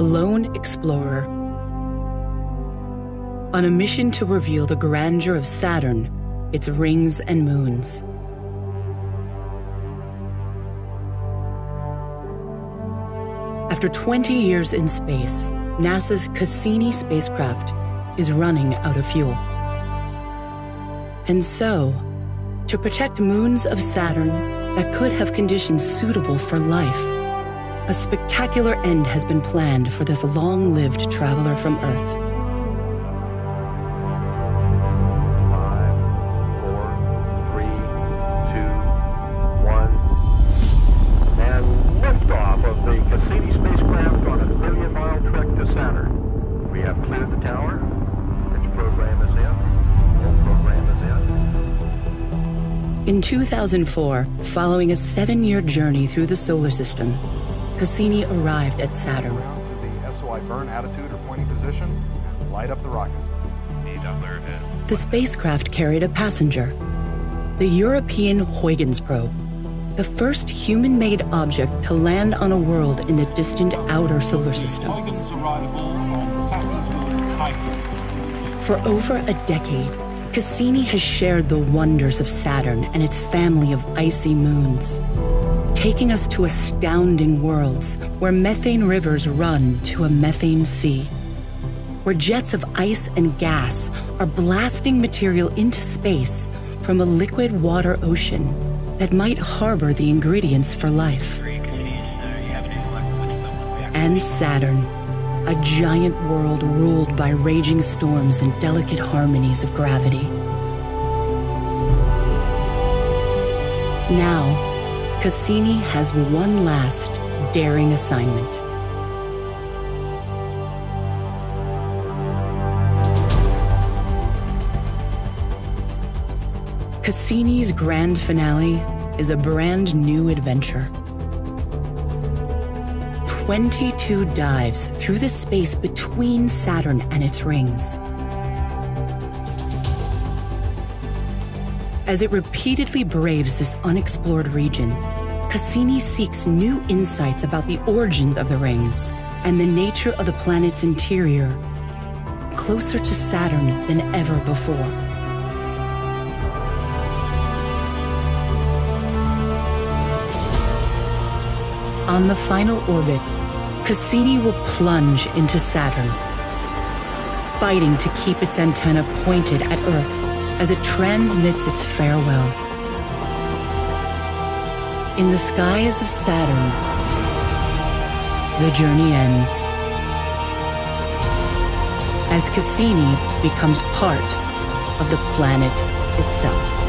a lone explorer. On a mission to reveal the grandeur of Saturn, its rings and moons. After 20 years in space, NASA's Cassini spacecraft is running out of fuel. And so, to protect moons of Saturn that could have conditions suitable for life, a spectacular end has been planned for this long lived traveler from Earth. In 2004, following a seven year journey through the solar system, Cassini arrived at Saturn. The SOI burn attitude or pointing position and light up the rockets. The spacecraft carried a passenger, the European Huygens probe, the first human made object to land on a world in the distant outer solar system. For over a decade, Cassini has shared the wonders of Saturn and its family of icy moons, taking us to astounding worlds where methane rivers run to a methane sea, where jets of ice and gas are blasting material into space from a liquid water ocean that might harbor the ingredients for life. And Saturn a giant world ruled by raging storms and delicate harmonies of gravity. Now, Cassini has one last daring assignment. Cassini's grand finale is a brand new adventure. 22 dives through the space between Saturn and its rings. As it repeatedly braves this unexplored region, Cassini seeks new insights about the origins of the rings and the nature of the planet's interior, closer to Saturn than ever before. On the final orbit, Cassini will plunge into Saturn, fighting to keep its antenna pointed at Earth as it transmits its farewell. In the skies of Saturn, the journey ends. As Cassini becomes part of the planet itself.